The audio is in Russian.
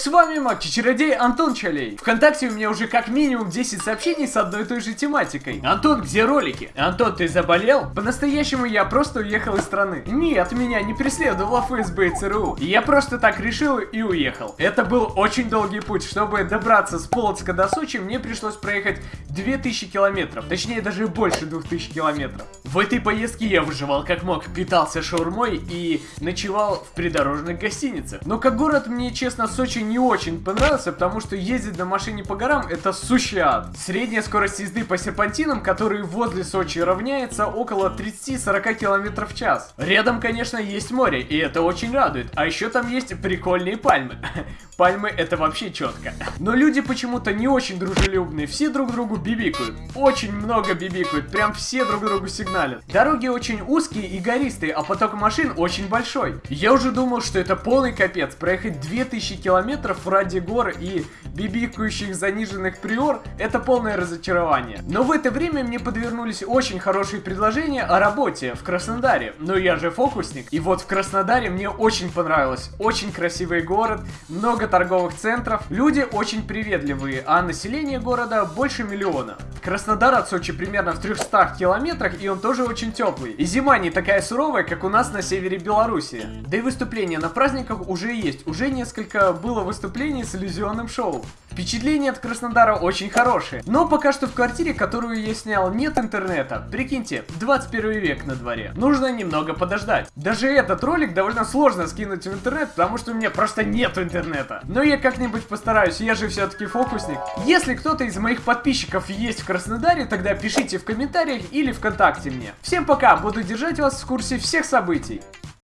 С вами Маки-чародей Антон Чалей. Вконтакте у меня уже как минимум 10 сообщений с одной и той же тематикой. Антон, где ролики? Антон, ты заболел? По-настоящему я просто уехал из страны. Нет, меня не преследовала ФСБ и ЦРУ. Я просто так решил и уехал. Это был очень долгий путь. Чтобы добраться с Полоцка до Сочи, мне пришлось проехать 2000 километров. Точнее, даже больше 2000 километров. В этой поездке я выживал как мог, питался шаурмой и ночевал в придорожных гостиницах. Но как город мне, честно, Сочи не очень понравился, потому что ездить на машине по горам это сущий ад. Средняя скорость езды по серпантинам, которые возле Сочи равняется около 30-40 км в час. Рядом, конечно, есть море, и это очень радует. А еще там есть прикольные пальмы. Пальмы это вообще четко. Но люди почему-то не очень дружелюбные, все друг другу бибикают. Очень много бибикают, прям все друг другу сигналят. Дороги очень узкие и гористые, а поток машин очень большой. Я уже думал, что это полный капец, проехать 2000 километров ради гор и бибикающих заниженных приор, это полное разочарование. Но в это время мне подвернулись очень хорошие предложения о работе в Краснодаре. Но я же фокусник. И вот в Краснодаре мне очень понравилось. Очень красивый город, много торговых центров, люди очень приветливые, а население города больше миллиона. Краснодар от Сочи примерно в 300 километрах, и он тоже очень теплый. И зима не такая суровая, как у нас на севере Беларуси. Да и выступления на праздниках уже есть. Уже несколько было выступлений с иллюзионным шоу. Впечатления от Краснодара очень хорошие. Но пока что в квартире, которую я снял, нет интернета. Прикиньте, 21 век на дворе. Нужно немного подождать. Даже этот ролик довольно сложно скинуть в интернет, потому что у меня просто нет интернета. Но я как-нибудь постараюсь, я же все-таки фокусник. Если кто-то из моих подписчиков есть в Краснодаре, тогда пишите в комментариях или ВКонтакте мне. Всем пока, буду держать вас в курсе всех событий.